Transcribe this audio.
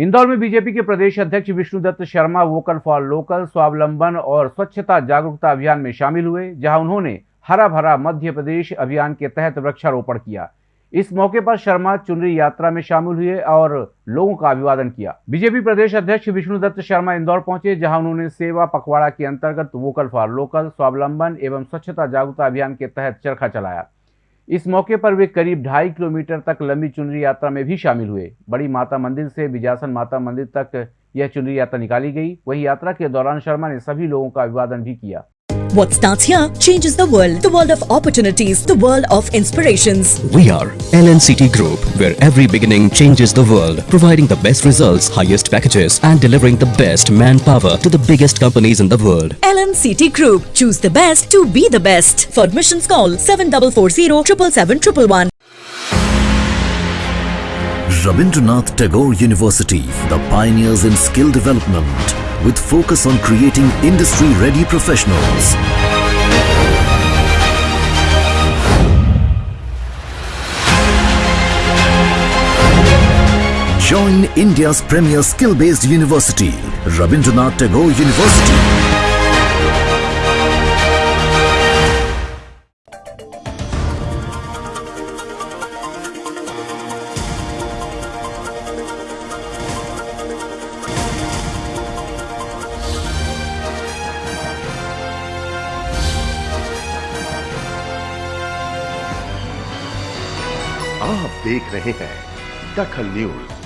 इंदौर में बीजेपी के प्रदेश अध्यक्ष Vishnudutt Sharma vocal for local, स्वावलंबन और स्वच्छता जागरूकता अभियान में शामिल हुए, जहाँ उन्होंने हरा भरा मध्य प्रदेश अभियान के तहत वृक्षारोपण किया। इस मौके पर शर्मा चुनरी यात्रा में शामिल हुए और लोगों का अभिवादन किया। बीजेपी प्रदेश अध्यक्ष विष्णुदत्त शर्मा इंदौर पहुँचे, जहाँ उन्होंने सेवा पखवाड़ा के अंतर्गत वोकल फॉर लोकल, स्वावलंबन एवं स्वच्छता जागरूकता अभियान के तहत चरखा चलाया। इस मौके पर वे करीब ढाई किलोमीटर तक लंबी चुनरी यात्रा में भी शामिल हुए। बड़ी माता मंदिर से बिजासन माता मंदिर तक यह चुनरी यात्रा निकाली गई। वही यात्रा के दौरान शर्मा ने सभी लोगों का अभिवादन भी किया। What starts here changes the world. The world of opportunities, the world of inspirations. We are LNCT Group, where every beginning changes the world, providing the best results, highest packages, and delivering the best manpower to the biggest companies in the world. LNCT Group. Choose the best to be the best. For admissions call 7440 777 Rabindranath Tagore University, the pioneers in skill development, with focus on creating industry-ready professionals. Join India's premier skill-based university, Rabindranath Tagore University. आप देख रहे हैं दखल news.